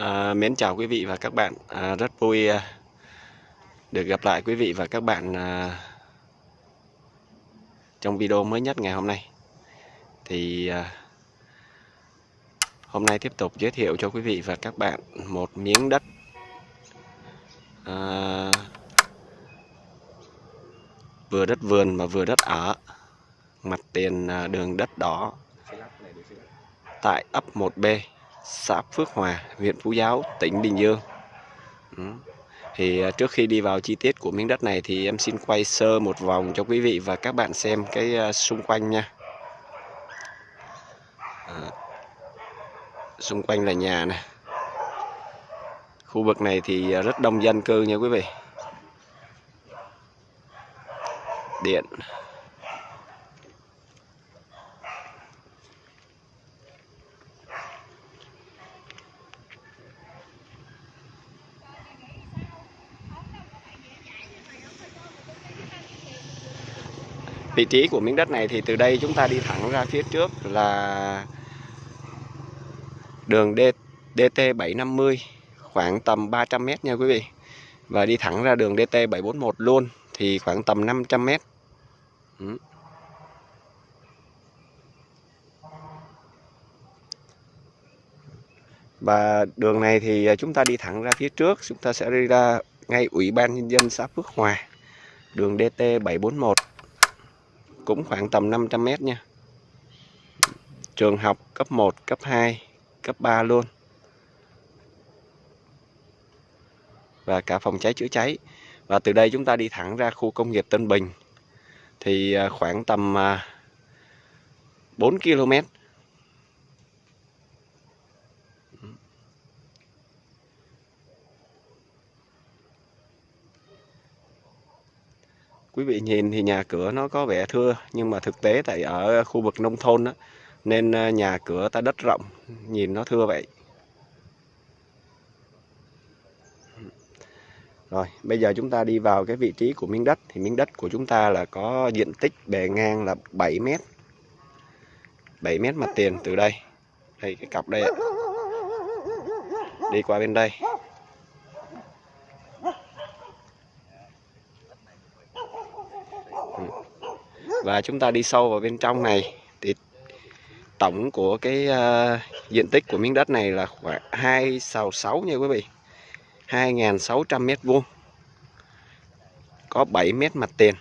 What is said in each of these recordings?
À, mến chào quý vị và các bạn. À, rất vui à, được gặp lại quý vị và các bạn à, trong video mới nhất ngày hôm nay. Thì à, hôm nay tiếp tục giới thiệu cho quý vị và các bạn một miếng đất à, vừa đất vườn mà vừa đất ở mặt tiền à, đường đất đỏ tại ấp 1B xã Phước Hòa, huyện Phú Giáo, tỉnh Bình Dương. Ừ. Thì à, trước khi đi vào chi tiết của miếng đất này thì em xin quay sơ một vòng cho quý vị và các bạn xem cái à, xung quanh nha. À, xung quanh là nhà này. Khu vực này thì à, rất đông dân cư nha quý vị. Điện vị trí của miếng đất này thì từ đây chúng ta đi thẳng ra phía trước là đường D, DT 750 khoảng tầm 300 m nha quý vị. Và đi thẳng ra đường DT 741 luôn thì khoảng tầm 500 m ừ. và đường này thì chúng ta đi thẳng ra phía trước chúng ta sẽ đi ra ngay ủy ban nhân dân xã Phước Hòa đường DT 741 cũng khoảng tầm 500 mét nha. Trường học cấp 1 cấp 2 cấp 3 luôn. Và cả phòng cháy chữa cháy. Và từ đây chúng ta đi thẳng ra khu công nghiệp Tân Bình. Thì à, khoảng tầm 4 à, km quý vị nhìn thì nhà cửa nó có vẻ thưa nhưng mà thực tế tại ở khu vực nông thôn đó, nên ờ, nhà cửa ta đất rộng nhìn nó thưa vậy. Rồi bây giờ chúng ta đi vào cái vị trí của miếng đất. Thì miếng đất của chúng ta là có diện tích bề ngang là 7 mét. 7 mét mặt tiền từ đây. Đây cái cặp đây ạ. Đi qua bên đây. Và chúng ta đi sâu vào bên trong này. Thì tổng của cái uh, diện tích của miếng đất này là khoảng 2 sào 6 nha quý vị. 2.600 mét vuông. Có 7 mét mặt tiền.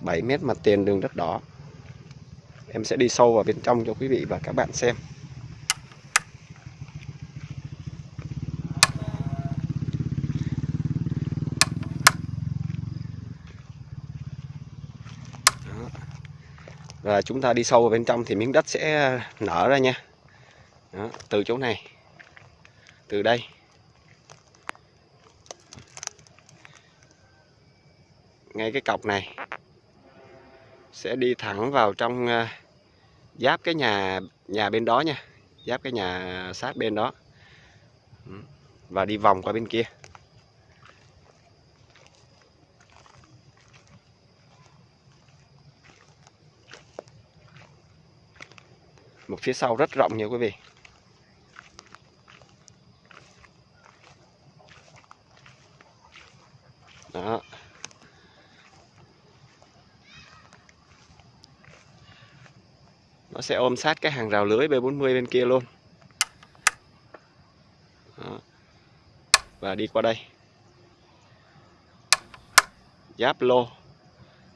7 mét mặt tiền đường đất đỏ. Em sẽ đi sâu vào bên trong cho quý vị và các bạn xem. Và chúng ta đi sâu vào bên trong thì miếng đất sẽ nở ra nha. Đó, từ chỗ này từ đây. Ngay cái cọc này sẽ đi thẳng vào trong uh, giáp cái nhà nhà bên đó nha giáp cái nhà sát bên đó. Và đi vòng qua bên kia. Một phía sau rất rộng nha quý vị. Đó. Nó sẽ ôm sát cái hàng rào lưới B40 bên kia luôn. Đó. và đi qua đây. Giáp lô.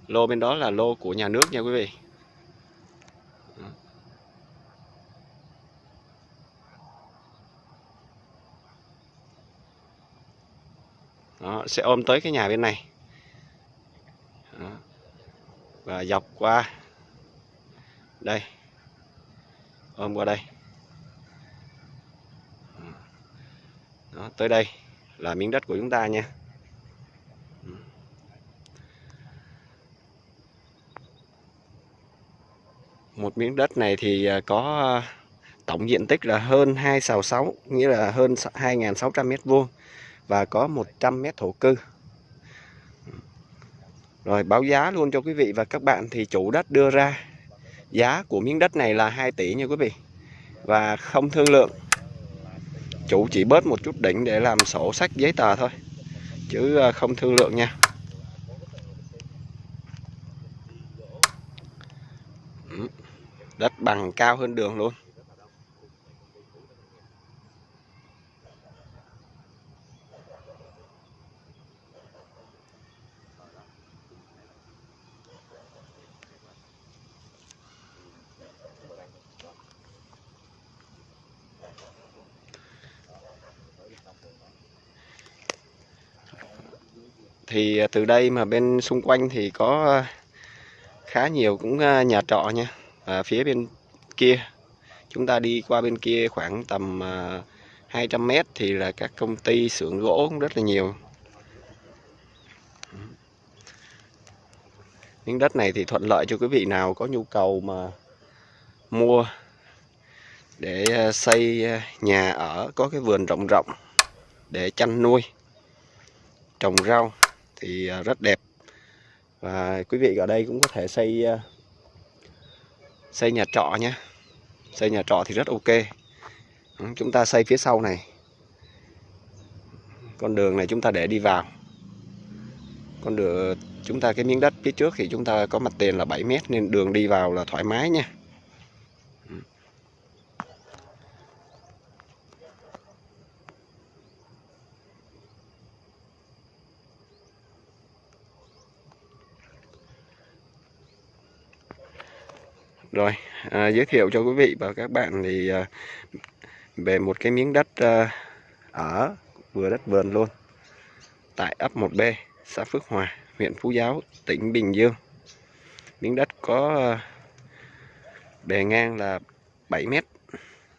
Lô bên đó là lô của nhà nước nha quý vị. Đó, sẽ ôm tới cái nhà bên này. Đó. và dọc qua đây ôm qua đây. Đó, tới đây là miếng đất của chúng ta nha. Một miếng đất này thì à, có à, tổng diện tích là hơn 2 sào 6 nghĩa là hơn 2.600 mét vuông và có 100 mét thổ cư. Rồi báo giá luôn cho quý vị và các bạn thì chủ đất đưa ra. Giá của miếng đất này là 2 tỷ nha quý vị. Và không thương lượng. Chủ chỉ bớt một chút đỉnh để làm sổ sách giấy tờ thôi. Chứ à, không thương lượng nha. Đất bằng cao hơn đường luôn. Thì à, từ đây mà bên xung quanh thì có à, khá nhiều cũng à, nhà trọ nha. À, phía bên kia chúng ta đi qua bên kia khoảng tầm 200 mét thì là các công ty xưởng gỗ cũng rất là nhiều. Miếng đất này thì thuận lợi cho quý vị nào có nhu cầu mà mua để xây nhà ở có cái vườn rộng rộng để chăn nuôi trồng rau thì à, rất đẹp. Và quý vị ở đây cũng có thể xây à, xây nhà trọ nhé xây nhà trọ thì rất ok. Ừ, chúng ta xây phía sau này. Con đường này chúng ta để đi vào. Con đường, chúng ta, cái miếng đất phía trước thì chúng ta có mặt tiền là 7 mét nên đường đi vào là thoải mái nha Rồi, à, giới thiệu cho quý vị và các bạn thì à, về một cái miếng đất à, ở vừa đất vườn luôn tại ấp 1B, xã Phước Hòa, huyện Phú Giáo, tỉnh Bình Dương. Miếng đất có à, bề ngang là 7 mét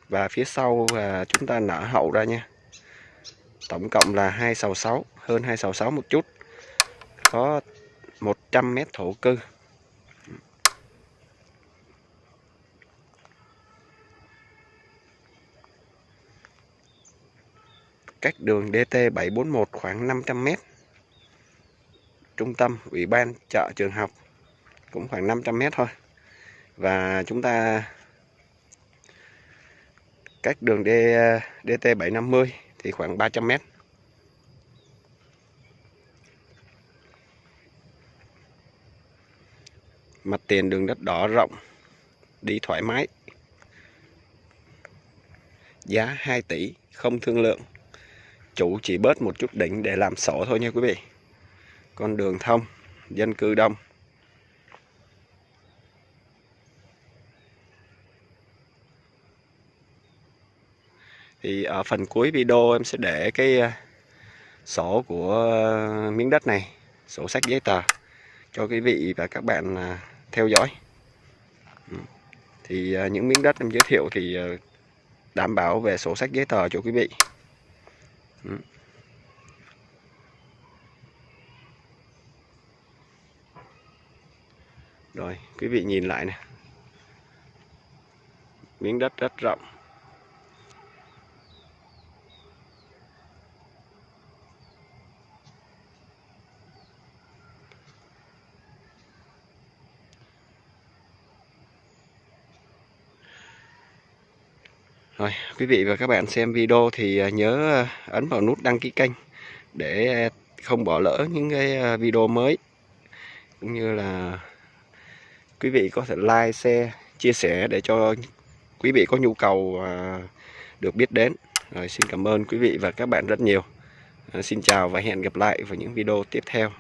và phía sau à, chúng ta nở hậu ra nha. Tổng cộng là 266 hơn 266 một chút. Có 100 mét thổ cư cách đường DT741 khoảng 500m. Trung tâm Ủy ban chợ trường học cũng khoảng 500m thôi. Và chúng ta cách đường D, DT750 thì khoảng 300m. Mặt tiền đường đất đỏ rộng, đi thoải mái. Giá 2 tỷ, không thương lượng chủ chỉ bớt một chút đỉnh để làm sổ thôi nha quý vị. Con đường thông, dân cư đông. Thì ở phần cuối video em sẽ để cái à, sổ của à, miếng đất này, sổ sách giấy tờ cho quý vị và các bạn à, theo dõi. Ừ. Thì những miếng đất em giới thiệu thì đảm bảo về sổ sách giấy tờ cho quý vị. Ừ. Rồi, quý vị nhìn lại nè. Miếng đất rất rộng. Rồi, quý vị và các bạn xem video thì à, nhớ à, ấn vào nút đăng ký kênh để à, không bỏ lỡ những cái video mới cũng như là quý vị có thể like, share, chia sẻ để cho quý vị có nhu cầu được biết đến. Rồi xin cảm ơn quý vị và các bạn rất nhiều. Xin chào và hẹn gặp lại vào những video tiếp theo.